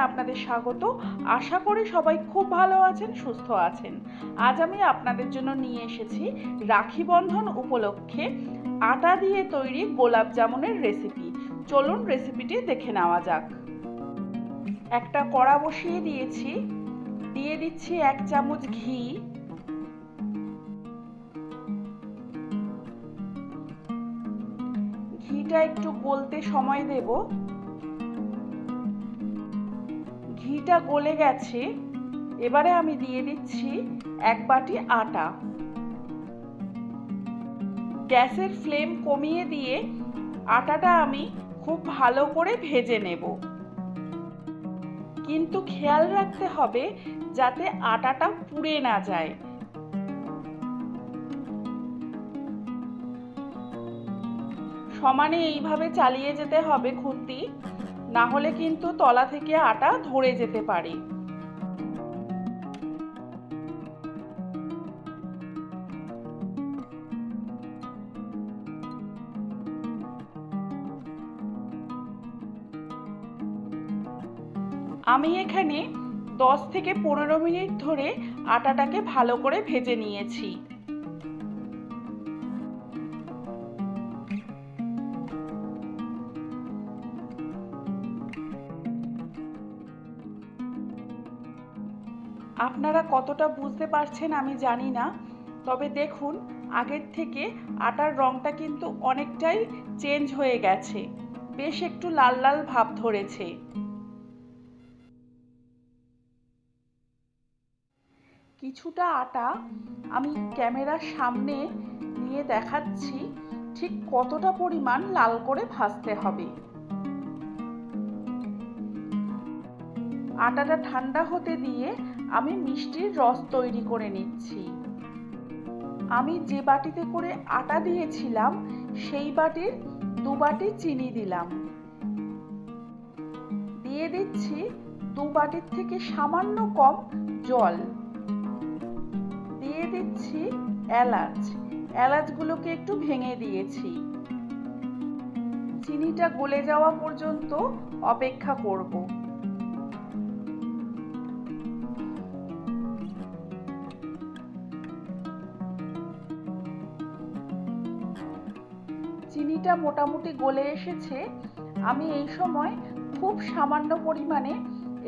আপনাদের স্বাগত। আশা করি সবাই খুব ভালো আছেন, সুস্থ আছেন। আজ আমি আপনাদের জন্য নিয়ে এসেছি রাখি বন্ধন উপলক্ষে আটা দিয়ে তৈরি গোলাপ জামুনের রেসিপি চলুন রেসিপিটি দেখে নেওয়া যাক। একটা কড়া বসিয়ে দিয়েছি। দিয়ে দিচ্ছি এক চামচ ঘি। ঘিটা একটু গলতে সময় দেব। ঘিটা গলে গেছে। এবারে আমি দিয়ে দিচ্ছি এক বাটি আটা। গ্যাসের ফ্লেম কমিয়ে দিয়ে আটাটা আমি খুব ভালো করে ভেজে নেব। কিন্তু খেয়াল রাখতে হবে যাতে আটাটা পুড়ে না যায়। সমানে এইভাবে চালিয়ে যেতে হবে খুন্তি। না হলে কিন্তু তলা থেকে আটা ধরে যেতে পারে। আমি এখানে দশ থেকে পনেরো মিনিট ধরে আটাটাকে ভালো করে ভেজে নিয়েছি। আপনারা কতটা বুঝতে পারছেন আমি জানি না, তবে দেখুন, আগের থেকে আটার রঙটা কিন্তু অনেকটাই চেঞ্জ হয়ে গেছে। বেশ একটু লাল লাল ভাব ধরেছে। কিছুটা আটা আমি ক্যামেরার সামনে নিয়ে দেখাচ্ছি, ঠিক কতটা পরিমাণ লাল করে ভাজতে হবে। আটাটা ঠান্ডা হতে দিয়ে আমি মিষ্টির রস তৈরি করে নিচ্ছি। আমি যে বাটিতে করে আটা দিয়েছিলাম, সেই বাটির দু বাটি চিনি দিলাম। দিয়ে দিচ্ছি দু বাটির থেকে সামান্য কম জল। দিয়ে দিচ্ছি এলাচ। এলাচগুলোকে একটু ভেঙে দিয়েছি। চিনিটা গলে যাওয়া পর্যন্ত অপেক্ষা করব। চিনিটা মোটামুটি গলে এসেছে, আমি এই সময় খুব সামান্য পরিমাণে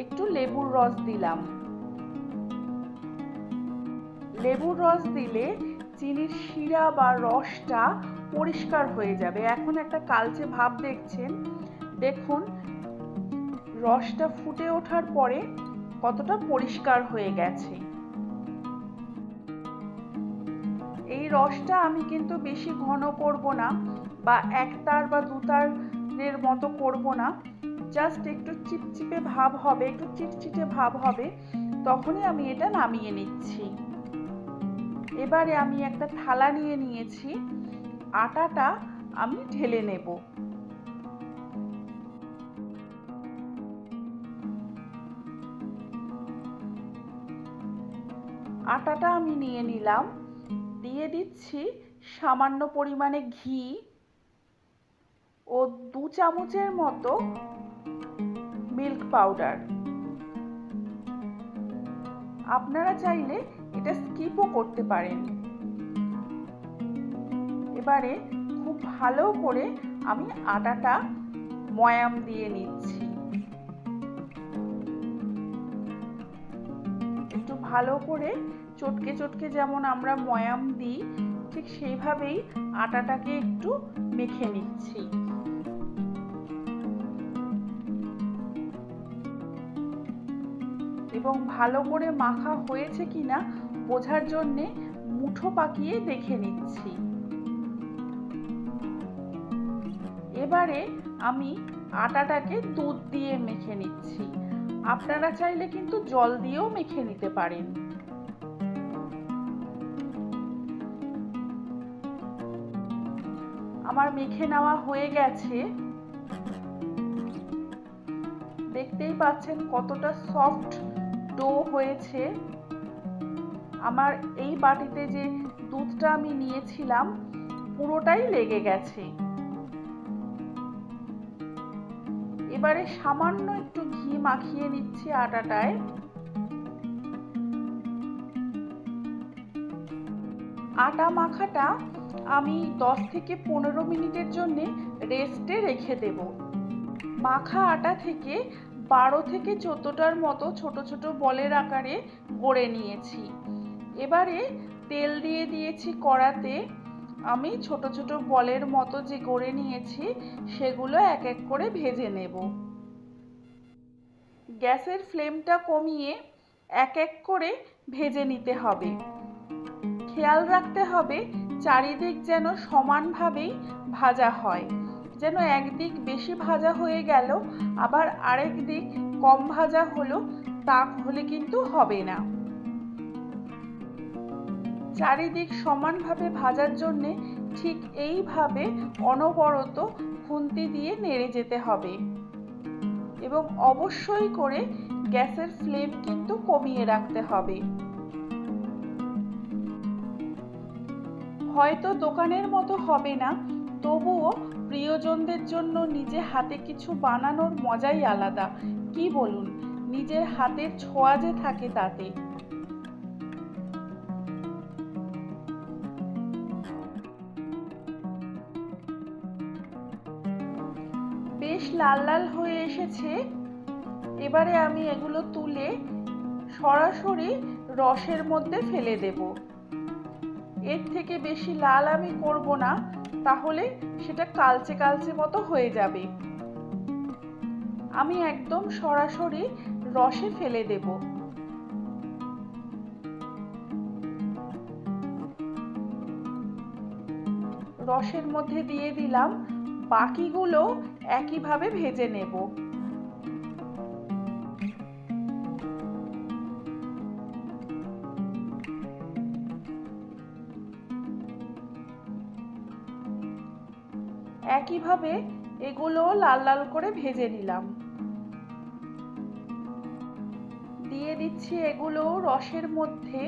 একটু লেবুর রস দিলাম। লেবুর রস দিলে চিনির শিরা বা রসটা পরিষ্কার হয়ে যাবে। এখন একটা কালচে ভাব দেখছেন। দেখুন, রসটা ফুটে ওঠার পরে কতটা পরিষ্কার হয়ে গেছে। এই রসটা আমি কিন্তু বেশি ঘন করব না। বা একতার বা দুতারের মতো করব না। জাস্ট একটু চিপচিপে ভাব হবে, একটু চিটচিটে ভাব হবে, তখনই আমি এটা নামিয়ে নিচ্ছি। এবারে আমি একটা থালা নিয়ে নিয়েছি, আটাটা আমি ঢেলে নেব। আটাটা আমি নিয়ে নিলাম, দিয়ে দিচ্ছি সামান্য পরিমাণে ঘি। ও দু চামচের মতো মিল্ক পাউডার আপনারা চাইলে এটা স্কিপও করতে পারেন। এবারে খুব ভালো করে আমি আটাটা ময়াম দিয়ে নিচ্ছি। একটু ভালো করে চটকে চটকে যেমন আমরা ময়াম দিই, ঠিক সেইভাবেই আটাটাকে একটু মেখে নিচ্ছি। এবং ভালো করে মাখা হয়েছে কিনা বোঝার জন্যে মুঠো পাকিয়ে দেখে নিচ্ছি। এবারে আমি আটাটাকে দুধ দিয়ে মেখে নিচ্ছি। আপনারা চাইলে কিন্তু জল দিয়েও মেখে নিতে পারেন। আমার মেখে নেওয়া হয়ে গেছে। দেখতেই পাচ্ছেন কতটা সফট ডো হয়েছে। আমার এই বাটিতে যে দুধটা আমি নিয়েছিলাম, পুরোটাই লেগে গেছে। এবারে সামান্য একটু ঘি মাখিয়ে নিচ্ছি আটাটায়। আটা মাখাটা আমি 10 থেকে পনেরো মিনিটের জন্য রেস্টে রেখে দেব। মাখা আটা থেকে বারো থেকে চোদ্দোটার মতো ছোট ছোট বলের আকারে গড়ে নিয়েছি। এবারে তেল দিয়ে দিয়েছি কড়াতে। আমি ছোট ছোট বলের মতো যে গড়ে নিয়েছি, সেগুলো এক এক করে ভেজে নেব। গ্যাসের ফ্লেমটা কমিয়ে এক এক করে ভেজে নিতে হবে। খেয়াল রাখতে হবে, চারিদিক যেন সমানভাবেই ভাজা হয়। যেন একদিক বেশি ভাজা হয়ে গেল, আবার আরেক দিক কম ভাজা হলো, তা হলে কিন্তু হবে না। চারিদিক সমানভাবে ভাজার জন্যে ঠিক এইভাবে অনবরত খুন্তি দিয়ে নেড়ে যেতে হবে এবং অবশ্যই করে গ্যাসের ফ্লেম কিন্তু কমিয়ে রাখতে হবে। হয়তো দোকানের মতো হবে না, তবুও প্রিয়জনদের জন্য নিজে হাতে কিছু বানানোর মজাই আলাদা। কি বলুন, নিজের হাতের ছোঁয়া যে থাকে তাতে। বেশ লাল লাল হয়ে এসেছে। এবারে আমি এগুলো তুলে সরাসরি রসের মধ্যে ফেলে দেব। এর থেকে বেশি লাল আমি করব না। তাহলে সেটা কালচে কালচে মতো হয়ে যাবে। আমি একদম সরাসরি রসে ফেলে দেব। রসের মধ্যে দিয়ে দিলাম বাকিগুলো একইভাবে ভেজে নেব। একইভাবে এগুলো লাল লাল করে ভেজে নিলাম। দিয়ে দিচ্ছি এগুলো রসের মধ্যে।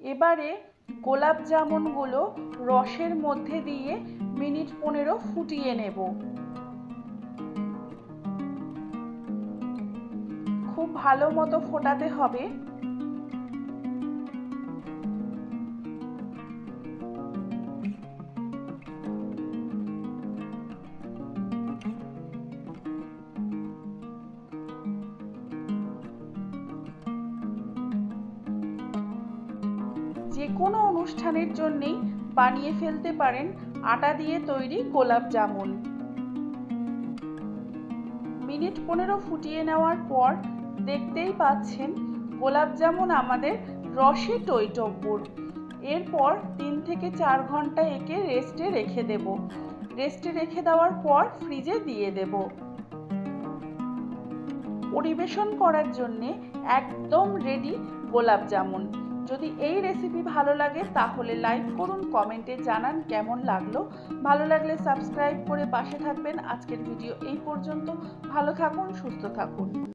এবারে গোলাপ জামুনগুলো রসের মধ্যে দিয়ে মিনিট পনেরো ফুটিয়ে নেব। খুব ভালো মতো ফোটাতে হবে। যে কোনো অনুষ্ঠানের জন্যেই বানিয়ে ফেলতে পারেন আটা দিয়ে তৈরি গোলাপ জামুন। মিনিট পনেরো ফুটিয়ে নেওয়ার পর দেখতেই পাচ্ছেন গোলাপ জামুন আমাদের রসে টইটব্বর এরপর তিন থেকে চার ঘণ্টা একে রেস্টে রেখে দেব। রেস্টে রেখে দেওয়ার পর ফ্রিজে দিয়ে দেব। পরিবেশন করার জন্যে একদম রেডি গোলাপ জামুন। যদি এই রেসিপি ভালো লাগে, তাহলে লাইক করুন কমেন্টে জানান কেমন লাগল। ভালো লাগলে সাবস্ক্রাইব করে পাশে থাকবেন। আজকের ভিডিও এই পর্যন্ত। ভালো থাকুন, সুস্থ থাকুন।